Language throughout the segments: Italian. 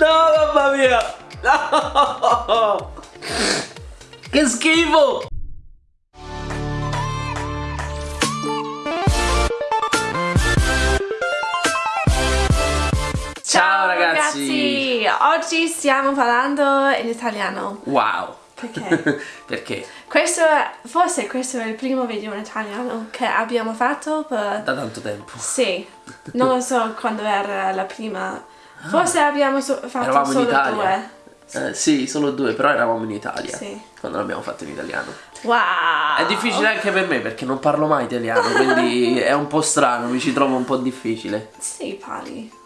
No, mamma mia! No! Che schifo! Ciao ragazzi! Oggi stiamo parlando in italiano. Wow! Perché? Perché? Questo è, forse questo è il primo video in italiano che abbiamo fatto per... Da tanto tempo. Sì, non lo so quando era la prima. Forse abbiamo so- fatto Eravamo in solo Italia. due. Eh, sì, solo due, però eravamo in Italia. Sì. Quando l'abbiamo fatto in italiano. Wow! È difficile anche per me perché non parlo mai italiano, quindi è un po' strano, mi ci trovo un po' difficile. Sì, parli.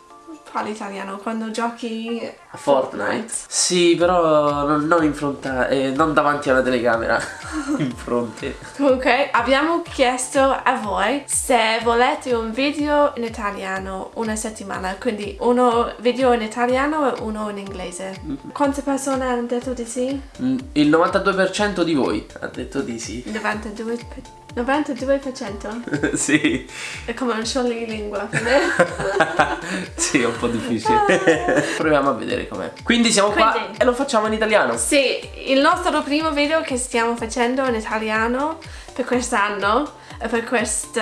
Parli italiano quando giochi A Fortnite? Sì, però non, non in fronte, eh, non davanti alla telecamera, in fronte. Comunque abbiamo chiesto a voi se volete un video in italiano una settimana, quindi uno video in italiano e uno in inglese. Quante persone hanno detto di sì? Mm, Il 92% di voi ha detto di sì. 92%? Pe- 92%? sì, È come un scioglilingua. sì, è un po' difficile. Proviamo a vedere com'è. Quindi siamo qua Quindi- e lo facciamo in italiano. sì, il nostro primo video che stiamo facendo in italiano per quest'anno per questo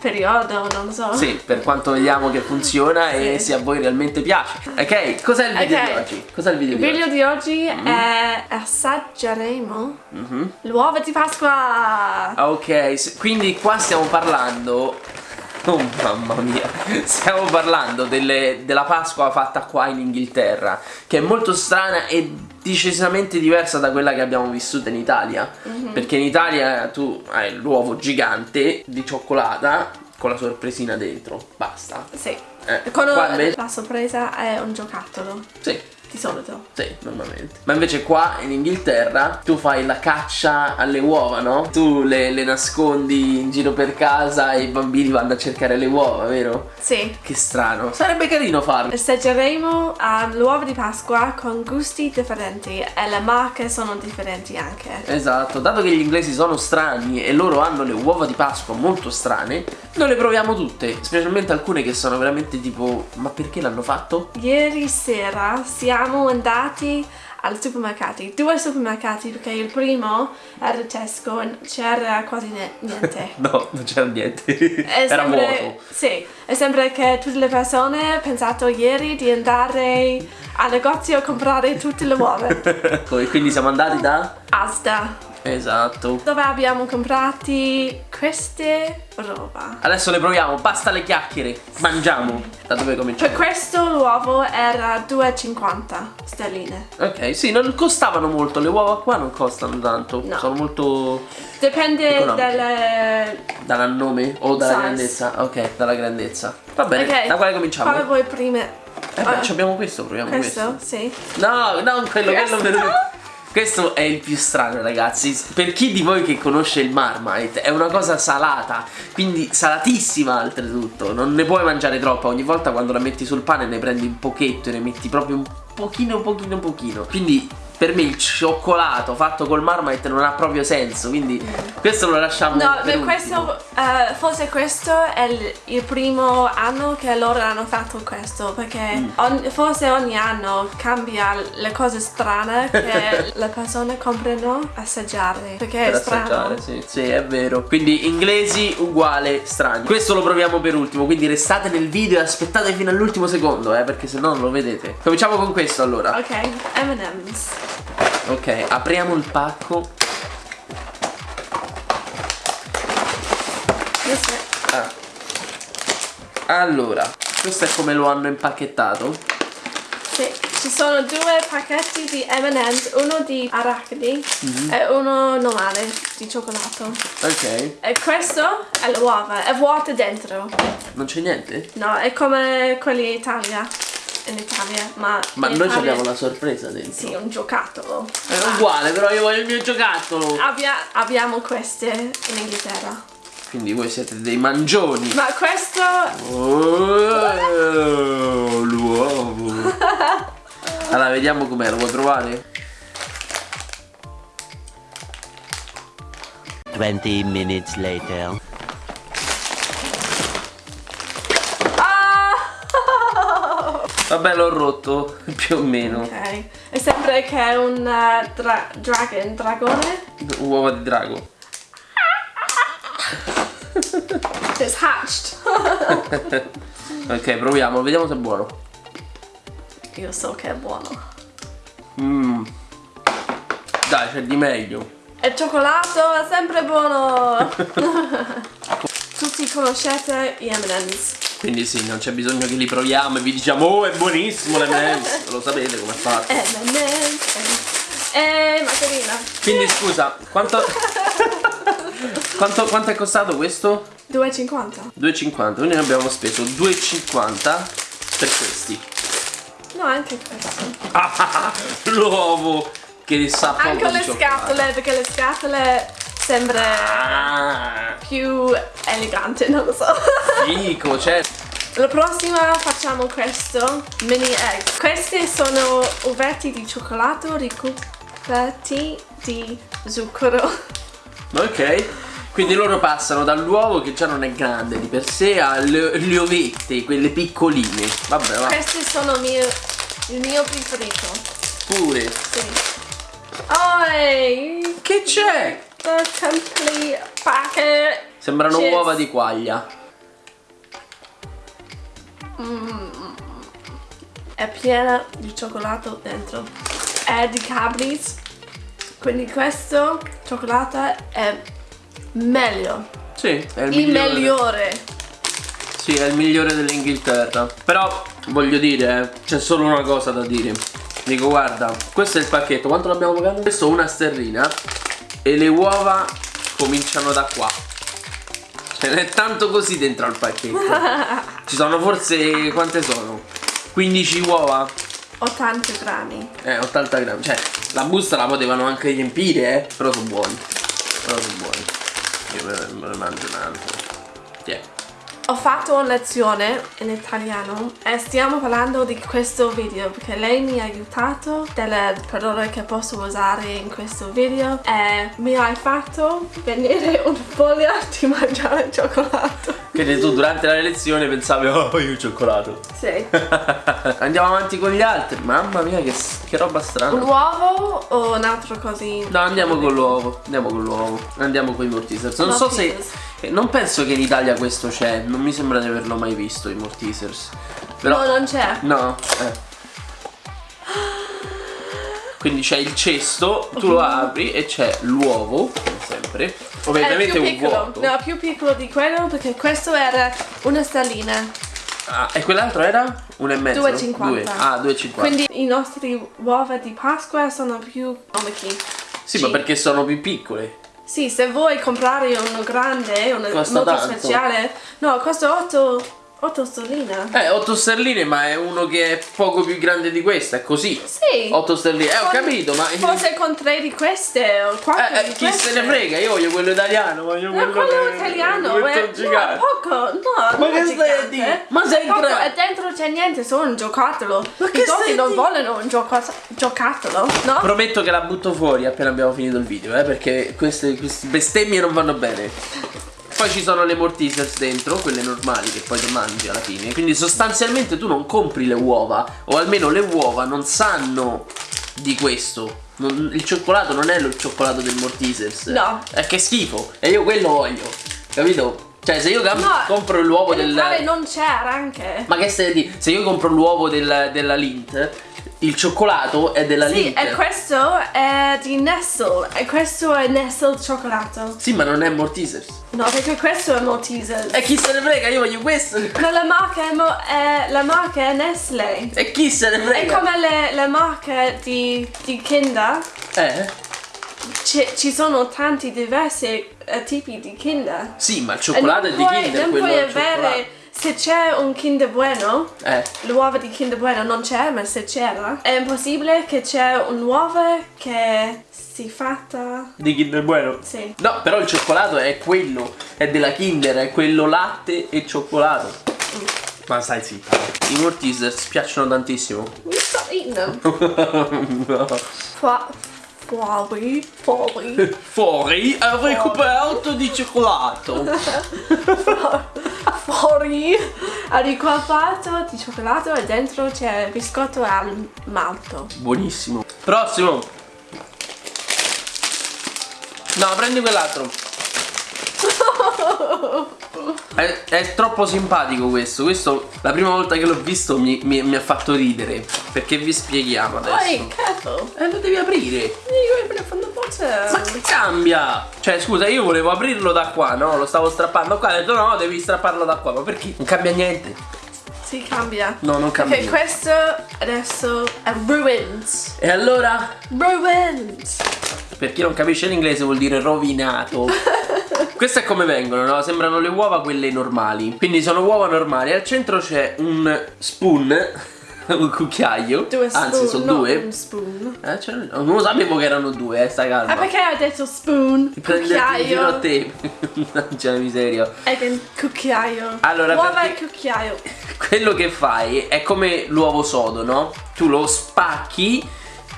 periodo, non so. Sì, per quanto vediamo che funziona e Sì. se a voi realmente piace. Ok, cos'è il video di oggi? Cos'è il video Il di video oggi? di oggi è assaggeremo Mhm. l'uovo di Pasqua. Ok, quindi qua stiamo parlando. Oh mamma mia, stiamo parlando delle- della Pasqua fatta qua in Inghilterra, che è molto strana e decisamente diversa da quella che abbiamo vissuto in Italia. Perché in Italia tu hai l'uovo gigante di cioccolata con la sorpresina dentro, basta. Sì. Eh, Con invece- la sorpresa è un giocattolo, Sì, di solito. sì, normalmente. Ma invece qua in Inghilterra tu fai la caccia alle uova, no? Tu le, le nascondi in giro per casa e i bambini vanno a cercare le uova, vero? Sì. Che strano. Sarebbe carino farlo. Assaggeremo ah, l'uovo di Pasqua con gusti differenti e le marche sono differenti anche. Esatto, dato che gli inglesi sono strani e loro hanno le uova di Pasqua molto strane, noi le proviamo tutte, specialmente alcune che sono veramente tipo ma perché l'hanno fatto? Ieri sera siamo andati al supermercato, due supermercati perché il primo era Tesco e c'era quasi niente. No, non c'era niente. È Era sempre- vuoto. Sì, è sempre che tutte le persone hanno pensato ieri di andare al negozio a comprare tutte le uova. Quindi siamo andati da Asda, Esatto. dove abbiamo comprati queste roba. Adesso le proviamo, basta le chiacchiere. Mangiamo. Da dove Per cominciamo? questo l'uovo era 2,50 sterline. Ok, sì, non costavano molto, le uova qua non costano tanto. No. Sono molto Dipende dalle... dal nome o dalla Size. grandezza. Ok, dalla grandezza. Va bene, Ok, da quale cominciamo? Quale vuoi prima? Eh beh, ci abbiamo questo, proviamo questo. questo? Sì. No, non quello, Questo? quello per... Questo è il più strano ragazzi. Per chi di voi che conosce il Marmite È una cosa salata Quindi salatissima oltretutto. Non ne puoi mangiare troppa. Ogni volta quando la metti sul pane ne prendi un pochetto E ne metti proprio un pochino, pochino, pochino. Quindi per me il cioccolato fatto col Marmite non ha proprio senso Quindi questo lo lasciamo No, per questo, eh, forse questo è il, il primo anno che loro hanno fatto questo, perché Mm. ogni- forse ogni anno cambia le cose strane che le persone comprano assaggiare, perché per è strano. assaggiare, sì. Sì, è vero. Quindi inglesi uguale strani. Questo lo proviamo per ultimo, quindi restate nel video e aspettate fino all'ultimo secondo, eh, perché se no non lo vedete. Cominciamo con questo allora. Ok, M&M's. Ok, apriamo il pacco. Ah. Allora, questo è come lo hanno impacchettato. Sì, ci sono due pacchetti di M&M's, uno di arachidi Mhm. e uno normale di cioccolato. Ok. E questo è l'uova, è vuoto dentro. Non c'è niente? No, è come quelli in Italia. In Italia, ma. Ma noi Italia- abbiamo la sorpresa dentro. Sì, un giocattolo. È uguale, però io voglio il mio giocattolo. Abbia- abbiamo queste in Inghilterra. Quindi voi siete dei mangioni. Ma questo. Oh, l'uovo. Allora, vediamo com'è, lo vuoi provare? 20 minutes later. Vabbè, l'ho rotto più o meno. Ok. E sembra che è un uh, dra- dragon, dragone. Uova di drago. It's hatched. Ok, proviamo, vediamo se è buono. Io so che è buono. Mmm. Dai, c'è di meglio. E il cioccolato è sempre buono. Tutti conoscete gli M&M's. Quindi sì, non c'è bisogno che li proviamo e vi diciamo Oh, è buonissimo l'M&M's. Lo sapete come è fatto. M&M's. E Margarina. Quindi scusa, quanto... quanto, quanto è costato questo? 2,50. 2,50, quindi noi abbiamo speso 2,50 per questi. No, anche questo. Ah, l'uovo che sa Anche le scatole, perché le scatole sembra più elegante, non lo so. fico, cioè La prossima facciamo questo, mini egg. Questi sono uvetti di cioccolato ricoperti di zucchero. Ok. Quindi loro passano dall'uovo che già non è grande di per sé alle le ovette, quelle piccoline. Vabbè, va. Questi sono mio, il mio preferito. Pure. Sì. Oh, Che c'è? Complete packet. Sembrano Chips. uova di quaglia. È piena di cioccolato dentro. È di Cadbury's. Quindi questo cioccolato è meglio. Sì, è il, Il migliore. migliore. Sì, è il migliore dell'Inghilterra. Però voglio dire, c'è solo una cosa da dire. Dico, guarda, questo è il pacchetto. Quanto l'abbiamo pagato? Questo una sterlina. E le uova cominciano da qua. Ce n'è tanto così dentro al pacchetto. Ci sono forse quante sono? 15 uova? 80 grammi. Eh, 80 grammi. Cioè, la busta la potevano anche riempire, eh. Però sono buoni. Però sono buoni. Io me ne, mangio un altro. Tiè. Ho fatto una lezione in italiano e stiamo parlando di questo video perché lei mi ha aiutato delle parole che posso usare in questo video e mi hai fatto venire una voglia di mangiare cioccolato. Quindi tu durante la lezione pensavi, oh, io il cioccolato. Sì. Andiamo avanti con gli altri. Mamma mia, che, che roba Un strana. uovo o un altro così? No, andiamo con l'uovo. Andiamo con l'uovo. Andiamo con i mortisers. Non so se. Eh, Non penso che in Italia questo c'è. Non mi sembra di averlo mai visto, i mortisers. Però. No, non c'è. No, eh. Quindi c'è il cesto, tu lo apri e c'è l'uovo, come sempre. È Ovviamente più un piccolo. vuoto. No, più piccolo di quello perché questo era una stellina. Ah, e quell'altro era? Uno e mezzo? 2,50. Due. Ah, 2,50. Quindi i nostri uova di Pasqua sono più comici. Sì, ma perché sono più piccole. Sì, se vuoi comprare uno grande, uno Costa molto tanto. speciale, no, costa 8, 8 sterline. Eh, 8 sterline, ma è uno che è poco più grande di questa, è così. Sì. 8 sterline, eh, ho capito, ma. Forse con tre di queste o quattro Eh, eh, chi queste. se ne frega? Io voglio quello italiano, voglio No, quello. quello italiano quello è, no, poco, no, Ma che stai a dire? Ma sei poco, E dentro c'è niente, solo un giocattolo. Ma che I a non vogliono un gioco- giocattolo, no? Prometto che la butto fuori appena abbiamo finito il video, eh, perché queste, queste bestemmie non vanno bene. Poi ci sono le mortisers dentro, quelle normali che poi mangi alla fine. Quindi sostanzialmente tu non compri le uova, o almeno le uova non sanno di questo. Non- il cioccolato non è lo cioccolato del mortisers. No. È che schifo. E io quello voglio. Capito? Cioè, se io No, compro l'uovo del. Italia non c'era anche. Ma che stai a dire? Se io compro l'uovo del- della Lint, il cioccolato è della Sì, Lint. e questo è di Nestle e questo è Nestle cioccolato. Sì, ma non è Mortisers. No, perché questo è Maltesers. E chi se ne frega? Io voglio questo. No, la marca è, Mo- è- la marca è Nestle. E chi se ne È frega? come le, le marche di, di Kinder. Eh? Ci, sono tanti diversi eh, tipi di Kinder. Sì, ma il cioccolato è di Kinder, Non quello puoi è avere. Se c'è un Kinder Bueno, Eh. l'uovo di Kinder Bueno non c'è, ma se c'era, è impossibile che c'è un'uovo che si fatta. Di Kinder Bueno? Sì. No, però il cioccolato è quello, è della Kinder, è quello latte e cioccolato. Ma stai zitta. I Mortisers piacciono tantissimo. Stop eating them. Fua- Fuori, fuori. Fuori è ricoperto di cioccolato. fuori al ricolpato di cioccolato e dentro c'è biscotto al malto. Buonissimo. Prossimo. No, prendi quell'altro. È, è troppo simpatico questo. Questo, la prima volta che l'ho visto, mi, mi- mi ha fatto ridere. Perché vi spieghiamo adesso. Poi, careful. Eh, lo devi aprire. Ma che cambia? Cioè, scusa, io volevo aprirlo da qua, no? Lo stavo strappando qua. Ho detto, no, devi strapparlo da qua. Ma perché? Non cambia niente. Si cambia. No, non cambia niente. questo adesso è ruined. E allora, Ruined. per chi non capisce l'inglese, vuol dire rovinato. Queste è come vengono, no? Sembrano le uova quelle normali. Quindi sono uova normali. Al centro c'è un spoon, un cucchiaio. Due spoon, Anzi, sono due. un spoon. Eh, c'era- non lo sapevo che erano due, eh, stai calma. Ah, perché hai detto spoon? Ti giro a Cucchiaio. te. c'è la miseria. E con cucchiaio. Allora, Uova e cucchiaio. Quello che fai è come l'uovo sodo, no? Tu lo spacchi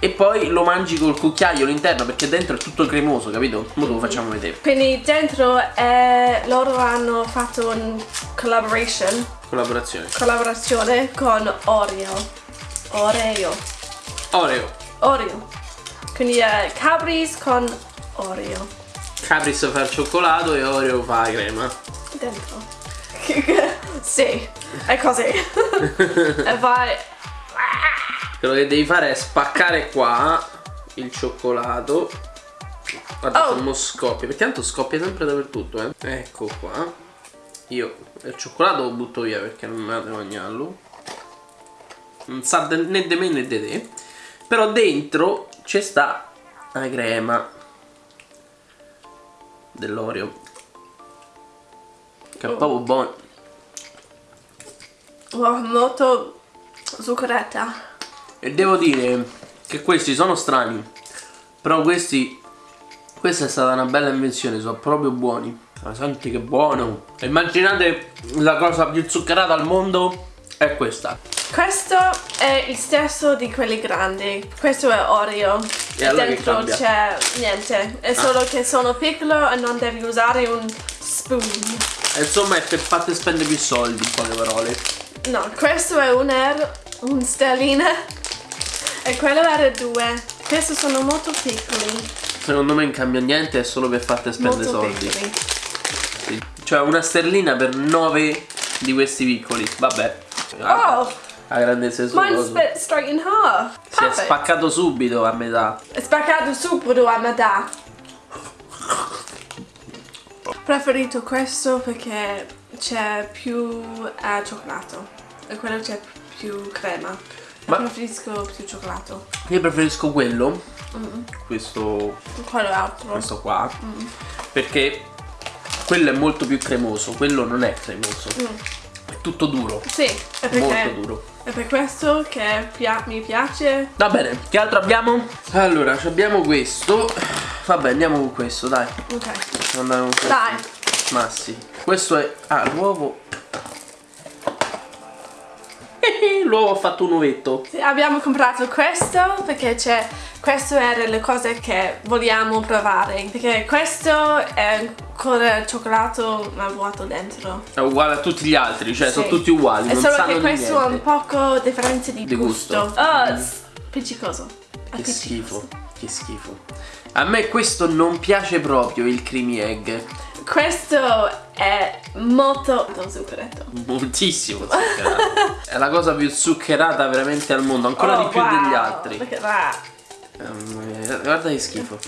e poi lo mangi col cucchiaio all'interno perché dentro è tutto cremoso, capito? Ora lo facciamo vedere. Quindi dentro eh, loro hanno fatto un collaboration, Collaborazione. collaborazione con Oreo. Oreo. Oreo. Oreo. Quindi eh, Cadbury's con Oreo. Capris fa il cioccolato e Oreo fa la crema. Dentro. sì, è così. e vai. Quello che devi fare è spaccare qua il cioccolato. Guarda Oh. come scoppia, perché tanto scoppia sempre dappertutto, eh. Ecco qua. Io il cioccolato lo butto via perché non me la devo mangiarlo. Non sa né di me né di te. Però dentro c'è sta la crema dell'Oreo. Che è proprio buono. Oh, molto zuccheretta. E devo dire che questi sono strani. Però questi. Questa è stata una bella invenzione, sono proprio buoni. Ma senti che buono. Immaginate la cosa più zuccherata al mondo. È questa. Questo è il stesso di quelli grandi. Questo è Oreo. E allora che dentro? Ah. c'è niente. È solo che sono piccolo e non devi usare un spoon. E insomma è per farti spendere più soldi, in poche parole. No, questo è un euro, un sterlina. E quello era due. Questi sono molto piccoli. Secondo me non cambia niente, è solo per farti spendere molto soldi. piccoli. Cioè una sterlina per 9 di questi piccoli. Vabbè. Oh, La grandezza suo mine's split straight in half. Si è Perfect. spaccato subito a metà. È spaccato subito a metà. Preferito questo perché c'è più eh, cioccolato e quello c'è più crema. Ma- Preferisco più cioccolato. Io preferisco quello. Questo Quello altro. questo qua perché quello è molto più cremoso quello non è cremoso è tutto duro Sì, è perché molto duro è per questo che pia- mi piace. va bene che altro abbiamo? allora abbiamo questo vabbè andiamo con questo dai Ok. andiamo con questo Dai. ma sì questo è ah l'uovo l'uovo ha fatto un ovetto. Abbiamo comprato questo perché c'è questo era le cose che vogliamo provare perché questo è ancora cioccolato ma vuoto dentro. È uguale a tutti gli altri cioè Sì. sono tutti uguali è non solo sanno che questo ha un poco differenza di, Di gusto. gusto. Oh it's appiccicoso. Che schifo che schifo. A me questo non piace proprio il creamy egg questo è molto zuccheretto Moltissimo zuccherato. È la cosa più zuccherata veramente al mondo, ancora Oh, di più wow. degli altri. Eh, Guarda che schifo.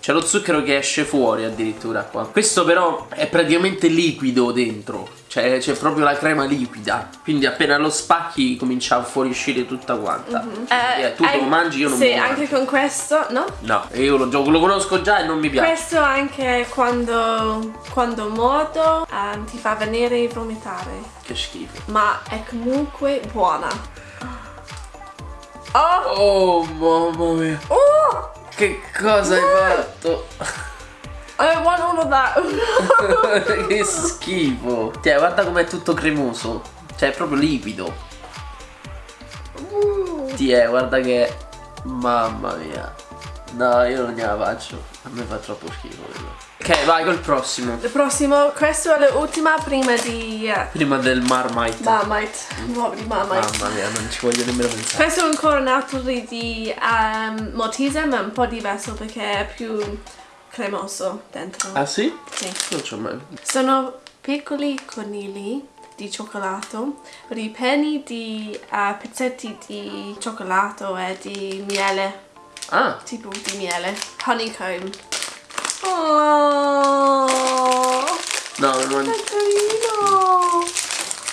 C'è lo zucchero che esce fuori addirittura qua. Questo però è praticamente liquido dentro. Cioè c'è proprio la crema liquida. Quindi appena lo spacchi comincia a fuoriuscire tutta quanta. Eh, Eh, tu lo an- mangi, io non sì, me lo anche mangio. con questo no? No, io lo, gioco- lo conosco già e non mi piace. Questo anche quando, quando mordo ehm, ti fa venire vomitare, Che schifo. ma è comunque buona. Oh! Oh mamma mia. Oh! Che cosa hai fatto? I want all of that. che schifo. Cioè, guarda com'è tutto cremoso. Cioè, è proprio liquido. Ti è, guarda che. Mamma mia. No, io non gliela faccio. A me fa troppo schifo quello. Ok, vai col prossimo. Il prossimo, questo è l'ultima prima di eh, Prima del Marmite. Marmite. Nuovo di Marmite. Mamma mia, non ci voglio nemmeno pensare. Questo è ancora un altro di, di um, Maltese, ma un po' diverso perché è più cremoso dentro. Ah sì? Sì. Non c'ho mai. Sono piccoli conigli di cioccolato, ripieni di uh, pezzetti di cioccolato e di miele, Ah, tipo di miele, honeycomb. Oh, no, non. che carino!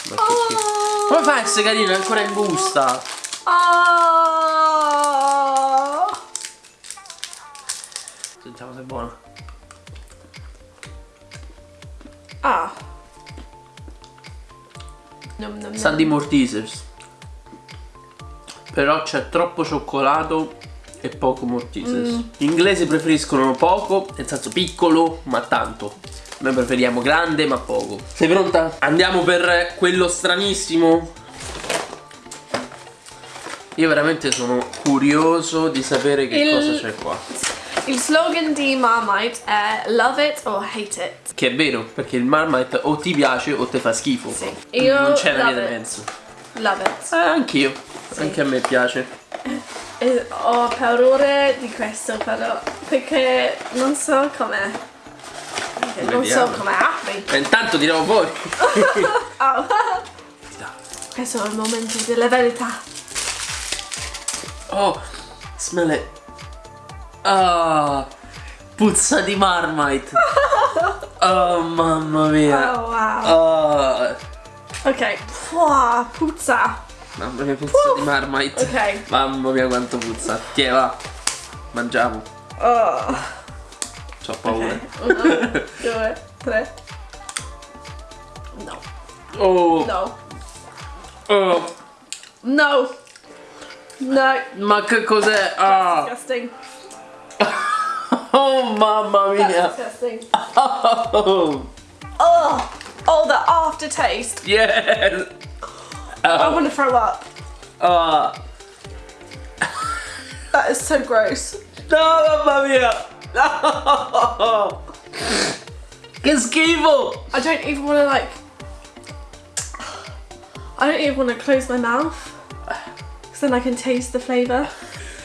Ma schifo. Come fai a essere carino? È ancora in busta. Oh. Se è buono. Ah. Nom, nom, Sa nom. di Mortisers. Però c'è troppo cioccolato e poco Mortisers. Gli inglesi preferiscono poco, nel senso piccolo, ma tanto. Noi preferiamo grande, ma poco. Sei pronta? Andiamo per quello stranissimo. Io veramente sono curioso di sapere che Il- cosa c'è qua. Il slogan di Marmite è Love it or hate it. Che è vero, perché il Marmite o ti piace o ti fa schifo. Sì. Io non c'è una via di mezzo. Love it. Eh, anch'io. Anche a me piace. E ho paura di questo però perché non so com'è. Non so Vediamo. come apri. E intanto tiriamo fuori. Oh. Questo è il momento della verità. Oh, smell it. Ah, puzza di Marmite. Oh, mamma mia. Oh wow. Ah, Ok. Pua, puzza. mamma mia, puzza di Marmite. Ok. Mamma mia, quanto puzza. Tiè, va. Mangiamo. Oh. C'ho paura. Ok. Uno, due, tre. No. Oh, No. oh, No. No. ma che cos'è? Ah. Disgusting. Oh, mamma mia. disgusting. Oh, Oh. Oh, the aftertaste. yes. I want to throw up. Ah. That is so gross. No, mamma mia! No! Che schifo! I don't even want to like. I don't even want to close my mouth. Because then I can taste the flavour.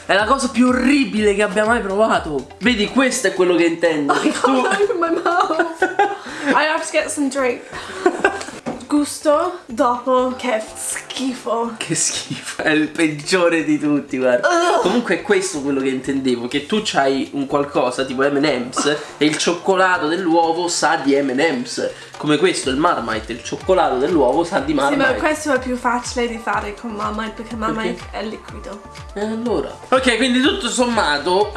È la cosa più orribile che abbia mai provato. Vedi, questo è quello che intendo. I Che tu... my mouth. I have to get some drink. Gusto dopo che schifo. Che schifo. È il peggiore di tutti, guarda. Comunque è questo quello che intendevo. Che tu c'hai un qualcosa tipo M&M's e il cioccolato dell'uovo sa di M&M's. Come questo, il Marmite, il cioccolato dell'uovo sa di Sì, ma Marmite. questo è più facile di fare con Marmite perché Marmite è liquido. E allora? Ok, quindi tutto sommato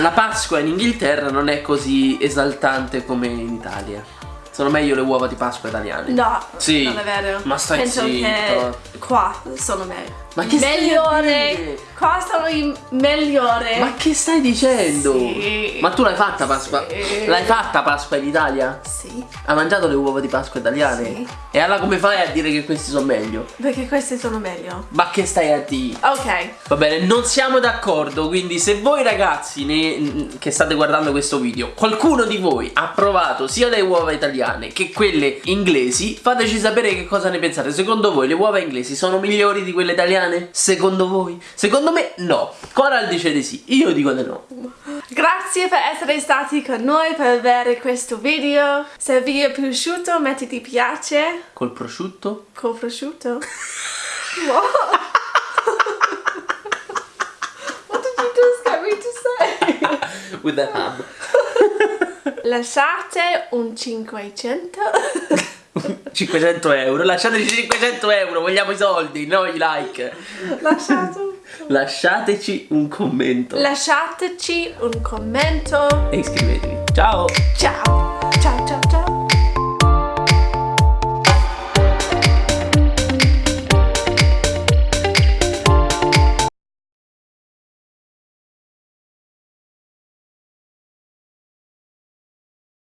la Pasqua in Inghilterra non è così esaltante come in Italia. Sono meglio le uova di Pasqua italiane. No, Sì, non è vero. ma stai Penso zitto. che qua sono meglio. Ma che migliore. dire? Qua sono i migliori. Ma che stai dicendo? Sì. Ma tu l'hai fatta Pasqua? Sì. L'hai fatta Pasqua in Italia? Sì, Hai mangiato le uova di Pasqua italiane? Sì. E allora come fai a dire che questi sono meglio? perché questi sono meglio. Ma che stai a dire? Ok, Va bene, non siamo d'accordo, quindi se voi ragazzi ne- che state guardando questo video, qualcuno di voi ha provato sia le uova italiane che quelle inglesi, fateci sapere che cosa ne pensate. Secondo voi le uova inglesi sono migliori di quelle italiane? Secondo voi? Secondo me no. Coral dice di sì, io dico di no. grazie per essere stati con noi per vedere questo video. Se vi è piaciuto metti ti piace Col prosciutto? col prosciutto. What? What did you just get me to say? With the ham. Lasciate un 500 500 euro, lasciateci 500 euro, vogliamo i soldi, no i like. Lasciate Lasciateci un commento Lasciateci un commento. e iscrivetevi. Ciao! Ciao!